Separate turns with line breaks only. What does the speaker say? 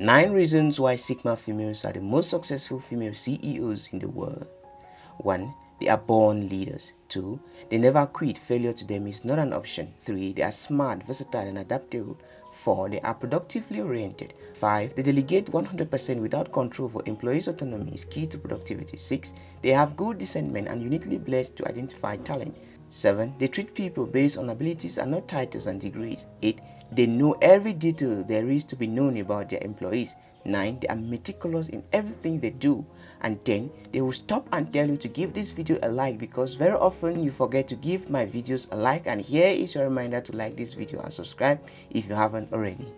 9 reasons why Sigma females are the most successful female CEOs in the world. 1. They are born leaders. 2. They never quit. Failure to them is not an option. 3. They are smart, versatile, and adaptable. 4. They are productively oriented. 5. They delegate 100% without control for employees' autonomy is key to productivity. 6. They have good discernment and uniquely blessed to identify talent. 7. They treat people based on abilities and not titles and degrees. 8. They know every detail there is to be known about their employees. 9. They are meticulous in everything they do. And 10. They will stop and tell you to give this video a like because very often you forget to give my videos a like and here is your reminder to like this video and subscribe if you haven't already.